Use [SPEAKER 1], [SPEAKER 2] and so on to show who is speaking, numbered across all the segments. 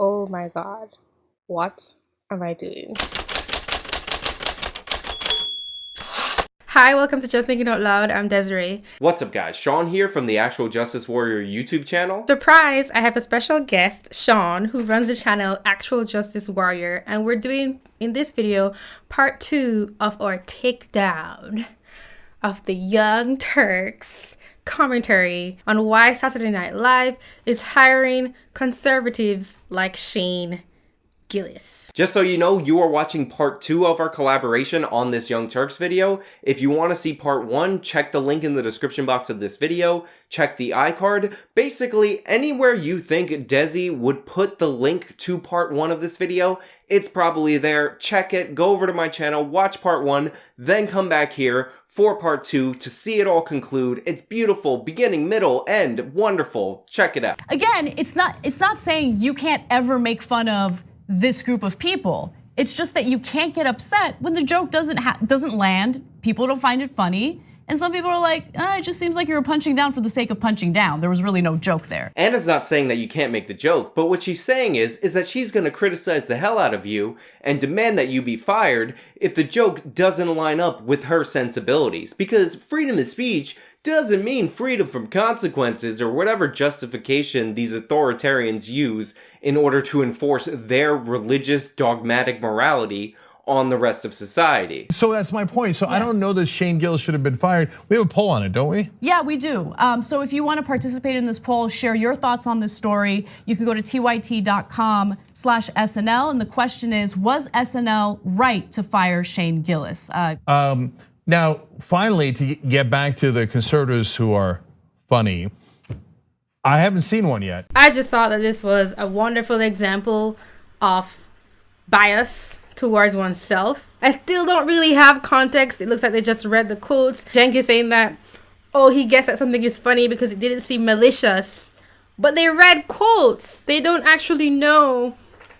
[SPEAKER 1] Oh my god. What am I doing? Hi, welcome to Just Thinking Out Loud. I'm Desiree.
[SPEAKER 2] What's up, guys? Sean here from the Actual Justice Warrior YouTube channel.
[SPEAKER 1] Surprise! I have a special guest, Sean, who runs the channel Actual Justice Warrior, and we're doing in this video part two of our takedown of the Young Turks commentary on why Saturday Night Live is hiring conservatives like Shane Gillis.
[SPEAKER 2] Just so you know, you are watching part two of our collaboration on this Young Turks video. If you want to see part one, check the link in the description box of this video, check the iCard. Basically, anywhere you think Desi would put the link to part one of this video, it's probably there. Check it, go over to my channel, watch part one, then come back here for part two to see it all conclude. It's beautiful, beginning, middle, end, wonderful. Check it out.
[SPEAKER 3] Again, it's not it's not saying you can't ever make fun of this group of people. It's just that you can't get upset when the joke doesn't doesn't land. People don't find it funny. And some people are like, oh, it just seems like you were punching down for the sake of punching down. There was really no joke there.
[SPEAKER 2] Ana's not saying that you can't make the joke, but what she's saying is, is that she's gonna criticize the hell out of you and demand that you be fired if the joke doesn't line up with her sensibilities. Because freedom of speech doesn't mean freedom from consequences or whatever justification these authoritarians use in order to enforce their religious dogmatic morality on the rest of society.
[SPEAKER 4] So that's my point. So yeah. I don't know that Shane Gillis should have been fired. We have a poll on it, don't we?
[SPEAKER 3] Yeah, we do. Um, so if you want to participate in this poll, share your thoughts on this story. You can go to tyt.com slash SNL. And the question is, was SNL right to fire Shane Gillis?
[SPEAKER 4] Uh, um, now, finally, to get back to the conservatives who are funny, I haven't seen one yet.
[SPEAKER 1] I just thought that this was a wonderful example of bias towards oneself. I still don't really have context. It looks like they just read the quotes. Jenkins saying that, oh, he guessed that something is funny because it didn't seem malicious. But they read quotes. They don't actually know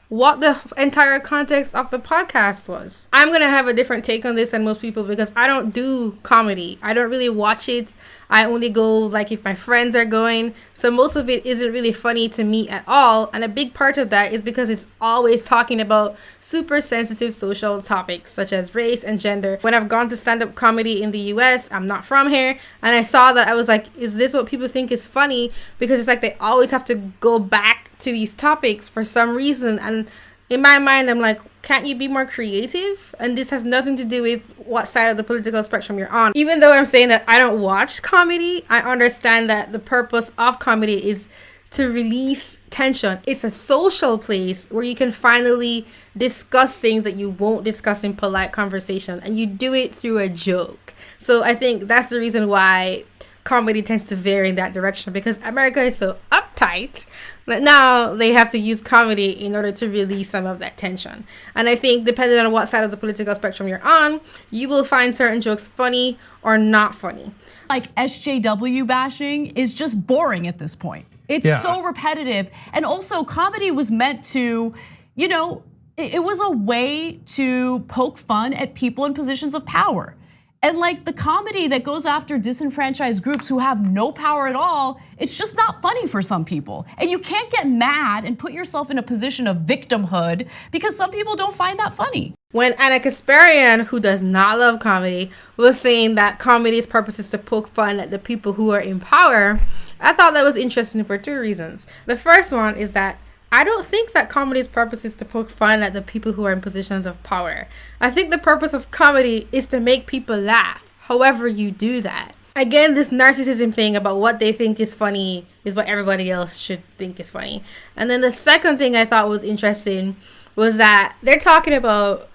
[SPEAKER 1] what the entire context of the podcast was. I'm gonna have a different take on this than most people because I don't do comedy. I don't really watch it. I only go like if my friends are going. So most of it isn't really funny to me at all. And a big part of that is because it's always talking about super sensitive social topics such as race and gender. When I've gone to stand up comedy in the US, I'm not from here, and I saw that I was like, is this what people think is funny? Because it's like they always have to go back to these topics for some reason and in my mind i'm like can't you be more creative? And this has nothing to do with what side of the political spectrum you're on. Even though i'm saying that i don't watch comedy i understand that the purpose of comedy is to release tension. It's a social place where you can finally discuss things that you won't discuss in polite conversation and you do it through a joke. So i think that's the reason why comedy tends to vary in that direction because America is so uptight But now they have to use comedy in order to release some of that tension. And I think depending on what side of the political spectrum you're on, you will find certain jokes funny or not funny.
[SPEAKER 3] Like SJW bashing is just boring at this point. It's yeah. so repetitive. And also comedy was meant to, you know, it was a way to poke fun at people in positions of power. And like the comedy that goes after disenfranchised groups who have no power at all, it's just not funny for some people. And you can't get mad and put yourself in a position of victimhood because some people don't find that funny.
[SPEAKER 1] When Ana Kasparian, who does not love comedy, was saying that comedy's purpose is to poke fun at the people who are in power, I thought that was interesting for two reasons. The first one is that I don't think that comedy's purpose is to poke fun at the people who are in positions of power. I think the purpose of comedy is to make people laugh, however, you do that. Again, this narcissism thing about what they think is funny is what everybody else should think is funny. And then the second thing I thought was interesting was that they're talking about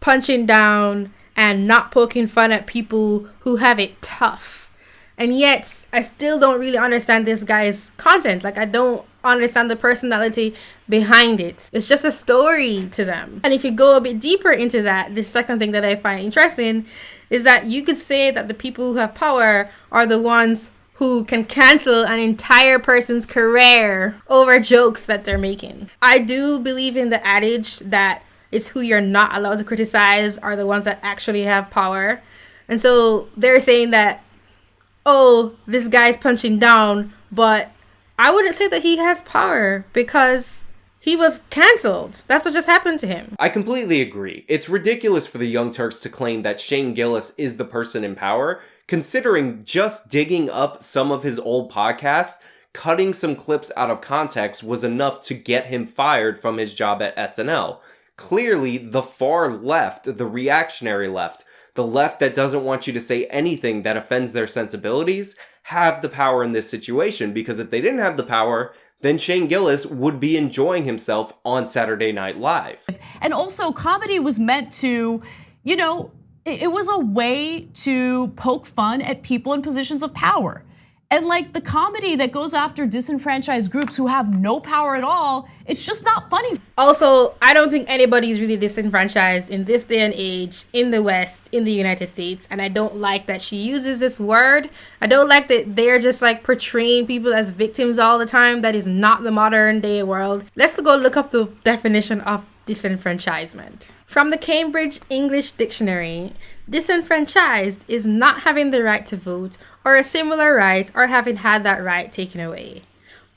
[SPEAKER 1] punching down and not poking fun at people who have it tough. And yet, I still don't really understand this guy's content. Like, I don't understand the personality behind it. It's just a story to them. And if you go a bit deeper into that, the second thing that I find interesting is that you could say that the people who have power are the ones who can cancel an entire person's career over jokes that they're making. I do believe in the adage that it's who you're not allowed to criticize are the ones that actually have power. And so they're saying that, oh, this guy's punching down, but I wouldn't say that he has power because he was cancelled. That's what just happened to him.
[SPEAKER 2] I completely agree. It's ridiculous for the Young Turks to claim that Shane Gillis is the person in power, considering just digging up some of his old podcasts, cutting some clips out of context was enough to get him fired from his job at SNL. Clearly, the far left, the reactionary left, the left that doesn't want you to say anything that offends their sensibilities, have the power in this situation because if they didn't have the power, then Shane Gillis would be enjoying himself on Saturday Night Live.
[SPEAKER 3] And also, comedy was meant to, you know, it was a way to poke fun at people in positions of power. And like the comedy that goes after disenfranchised groups who have no power at all, it's just not funny.
[SPEAKER 1] Also, I don't think anybody's really disenfranchised in this day and age in the West, in the United States. And I don't like that she uses this word. I don't like that they're just like portraying people as victims all the time. That is not the modern day world. Let's go look up the definition of disenfranchisement. From the Cambridge English Dictionary, disenfranchised is not having the right to vote or a similar right or having had that right taken away.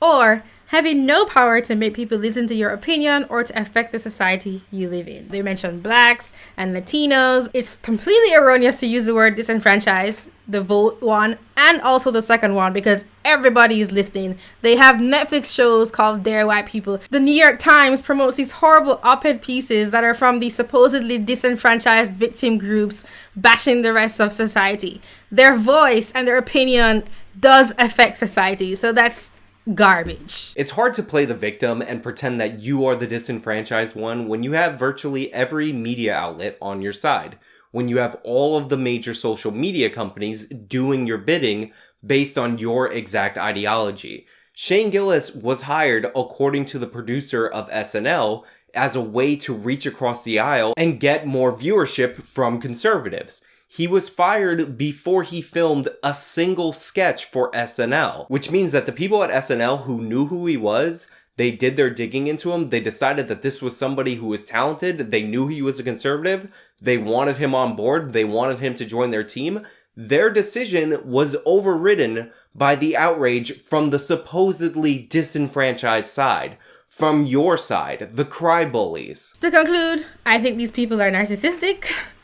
[SPEAKER 1] Or having no power to make people listen to your opinion or to affect the society you live in. They mentioned blacks and Latinos. It's completely erroneous to use the word disenfranchised, the vote one, and also the second one because everybody is listening. They have Netflix shows called Dear White People. The New York Times promotes these horrible op ed pieces that are from the supposedly disenfranchised victim groups bashing the rest of society. Their voice and their opinion does affect society. So that's garbage.
[SPEAKER 2] It's hard to play the victim and pretend that you are the disenfranchised one when you have virtually every media outlet on your side. When you have all of the major social media companies doing your bidding based on your exact ideology. Shane Gillis was hired, according to the producer of SNL, as a way to reach across the aisle and get more viewership from conservatives. He was fired before he filmed a single sketch for SNL, which means that the people at SNL who knew who he was, they did their digging into him. They decided that this was somebody who was talented. They knew he was a conservative. They wanted him on board. They wanted him to join their team. Their decision was overridden by the outrage from the supposedly disenfranchised side from your side, the cry bullies.
[SPEAKER 1] To conclude, I think these people are narcissistic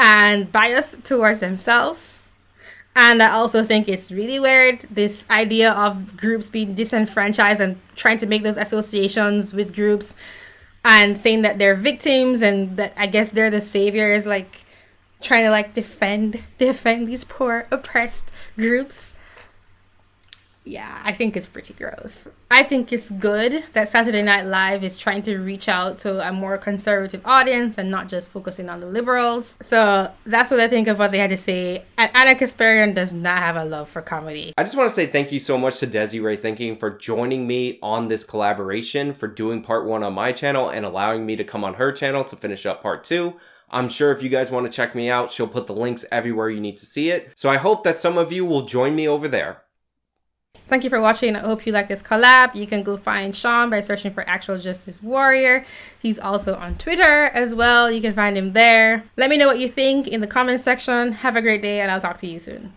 [SPEAKER 1] and biased towards themselves. And I also think it's really weird this idea of groups being disenfranchised and trying to make those associations with groups and saying that they're victims and that I guess they're the saviors, like trying to like defend defend these poor oppressed groups yeah, I think it's pretty gross. I think it's good that Saturday Night Live is trying to reach out to a more conservative audience and not just focusing on the liberals. So that's what I think of what they had to say. And Ana Kasparian does not have a love for comedy.
[SPEAKER 2] I just want to say thank you so much to Desiree Thinking for joining me on this collaboration, for doing part one on my channel and allowing me to come on her channel to finish up part two. I'm sure if you guys want to check me out, she'll put the links everywhere you need to see it. So I hope that some of you will join me over there.
[SPEAKER 1] Thank you for watching. I hope you like this collab. You can go find Sean by searching for Actual Justice Warrior. He's also on Twitter as well. You can find him there. Let me know what you think in the comment section. Have a great day and I'll talk to you soon.